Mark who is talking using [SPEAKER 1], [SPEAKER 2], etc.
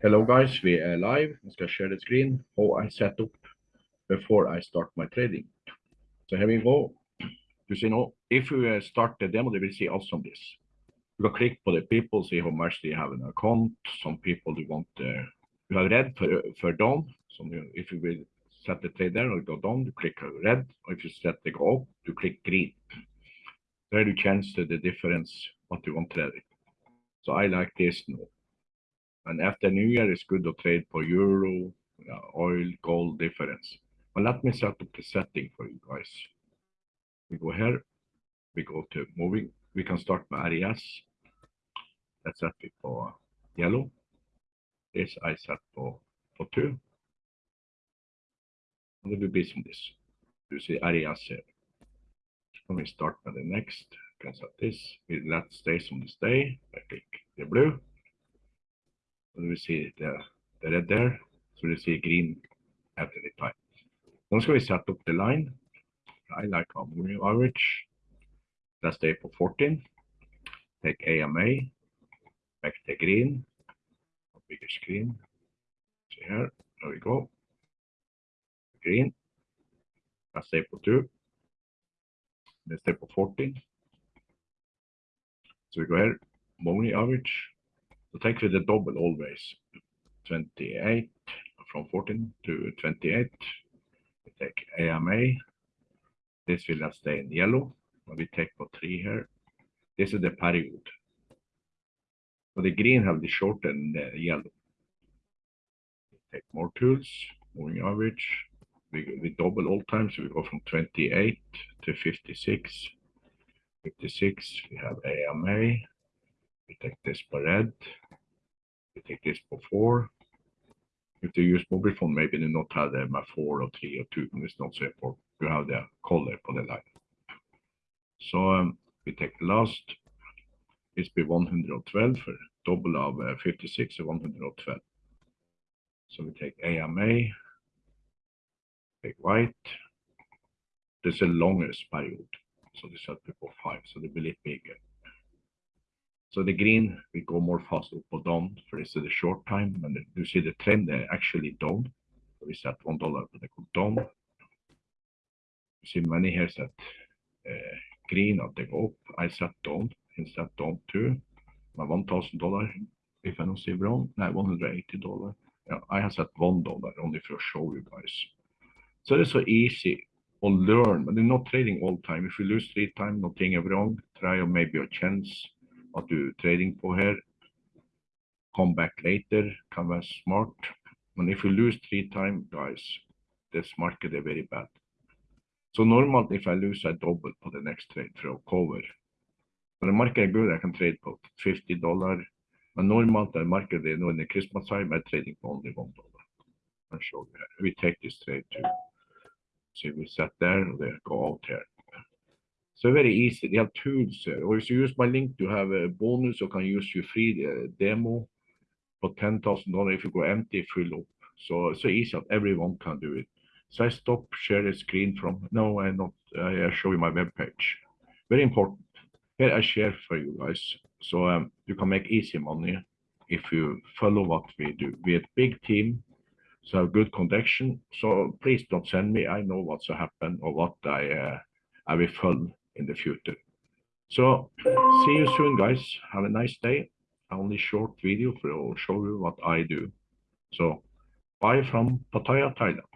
[SPEAKER 1] Hello guys, we are live. I skal share the screen how I set up before I start my trading. So here we go. You see now, if you start the demo, they will see also this. You can click for the people, see how much they have an account. Some people you want, uh, you have red for, for down. So if you will set the trade there or go down, you click red. Or if you set the go up, you click green. There you change the difference what you want trading. So I like this now. And after New Year, it's good to trade for euro, uh, oil, gold difference. But let me set up the setting for you guys. We go here, we go to moving. We can start with RES. Let's set it for yellow. This I set for, for two. And it will be this. You see RES here. Let me start with the next. Can set this. We let stay on this day. I click the blue we see the, the red there. So we see green after the time. Now ska vi set up the line. I like moving average. Let's stay for 14. Take AMA. Back to green. Bigger screen. See here. There we go. Green. Stay for 2. Let's stay for 14. So we go here. Moving average. Take with the double always. 28 from 14 to 28. We take AMA. This will stay in yellow. We take for three here. This is the period. So the green have the short and the yellow. Take more tools, moving average. We, we double all times. So we go from 28 to 56. 56, we have AMA. We take this for red. Take this for four. If they use mobile phone, maybe they not have them at four or three or two. and It's not so important. You have the color for the line. So um, we take last. It's be 112 for double of uh, 56 or 112. So we take AMA, take white. This is the longest period. So this is before five, so they will be bigger. So the green we go more fast up or down for this is the short time, and you see the trend there actually down. So we set one dollar, but they go down. You see many here set uh, green at they go up. I set down instead down to my one thousand dollar. If I don't see wrong, no, one hundred eighty dollar. Yeah, I have set one dollar only for show you guys. So it's so easy or learn, but they're not trading all time. If you lose three times, nothing wrong. Try or maybe a chance what du trading på here. Come back later, can be smart. And if you lose three times, guys, this market is very bad. So normally, if I lose, I double for the next trade for a cover. When the market is er good, I can trade for $50. But normally, the market is er in the Christmas time, I'm trading for only $1. I'll show you. We take this trade too. So we set there, they go out here. So very easy. They have tools. Or if you use my link to have a bonus, you can use your free uh, demo for ten thousand dollars if you go empty, fill up. So so easy that everyone can do it. So I stop share the screen from. No, I not. I show you my web page. Very important. Here I share for you guys. So um, you can make easy money if you follow what we do. We have big team, so have good connection. So please don't send me. I know what's happened or what I uh, I will follow in the future. So see you soon, guys. Have a nice day. Only short video for show you what I do. So bye from Pattaya, Thailand.